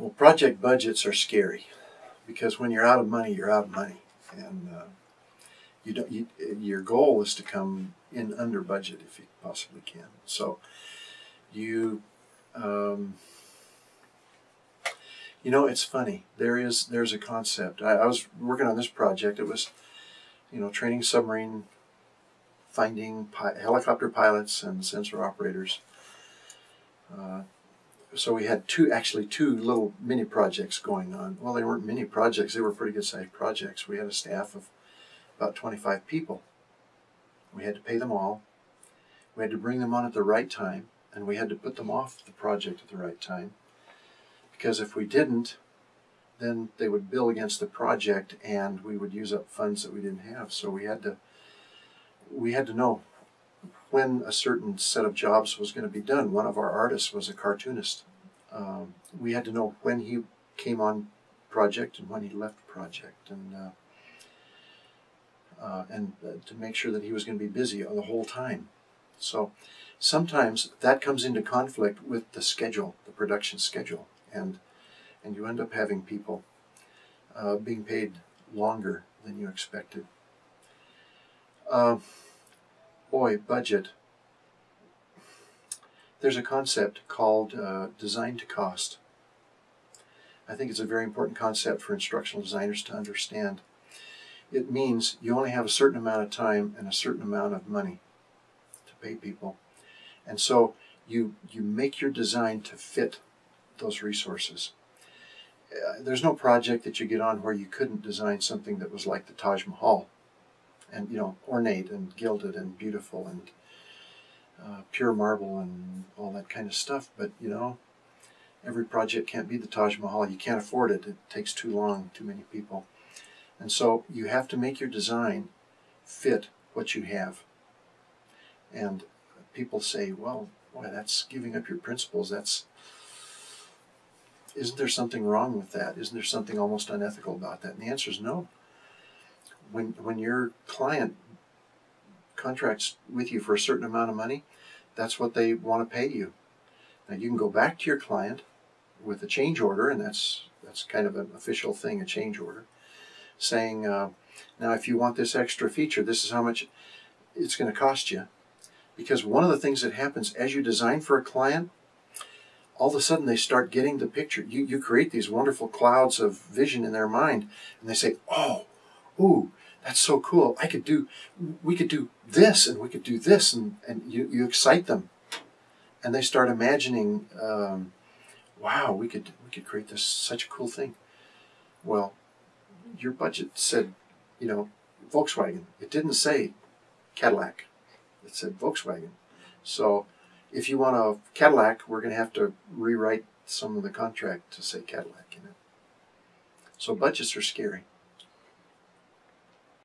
Well, project budgets are scary because when you're out of money, you're out of money, and uh, you don't. You, your goal is to come in under budget if you possibly can. So, you, um, you know, it's funny. There is there's a concept. I, I was working on this project. It was, you know, training submarine, finding pi- helicopter pilots and sensor operators. Uh, so we had two, actually two little mini projects going on. Well, they weren't mini projects; they were pretty good sized projects. We had a staff of about 25 people. We had to pay them all. We had to bring them on at the right time, and we had to put them off the project at the right time. Because if we didn't, then they would bill against the project, and we would use up funds that we didn't have. So we had to we had to know when a certain set of jobs was going to be done. One of our artists was a cartoonist. Um, we had to know when he came on project and when he left project, and uh, uh, and uh, to make sure that he was going to be busy the whole time. So sometimes that comes into conflict with the schedule, the production schedule, and and you end up having people uh, being paid longer than you expected. Uh, boy, budget. There's a concept called uh, design to cost. I think it's a very important concept for instructional designers to understand. It means you only have a certain amount of time and a certain amount of money to pay people. And so you, you make your design to fit those resources. Uh, there's no project that you get on where you couldn't design something that was like the Taj Mahal and you know ornate and gilded and beautiful and uh, pure marble and all that kind of stuff but you know every project can't be the taj mahal. You can't afford it. It takes too long too many people. And so you have to make your design fit what you have. And people say well boy that's giving up your principles. That's isn't there something wrong with that? Isn't there something almost unethical about that? And the answer is no when when your client contracts with you for a certain amount of money, that's what they want to pay you. Now you can go back to your client with a change order, and that's that's kind of an official thing, a change order, saying, uh, now if you want this extra feature, this is how much it's going to cost you. Because one of the things that happens as you design for a client, all of a sudden they start getting the picture. You, you create these wonderful clouds of vision in their mind, and they say, oh, ooh, that's so cool. I could do, we could do this and we could do this, and, and you, you excite them. And they start imagining, um, wow, we could, we could create this, such a cool thing. Well, your budget said, you know, Volkswagen. It didn't say Cadillac. It said Volkswagen. So if you want a Cadillac, we're going to have to rewrite some of the contract to say Cadillac in it. So budgets are scary.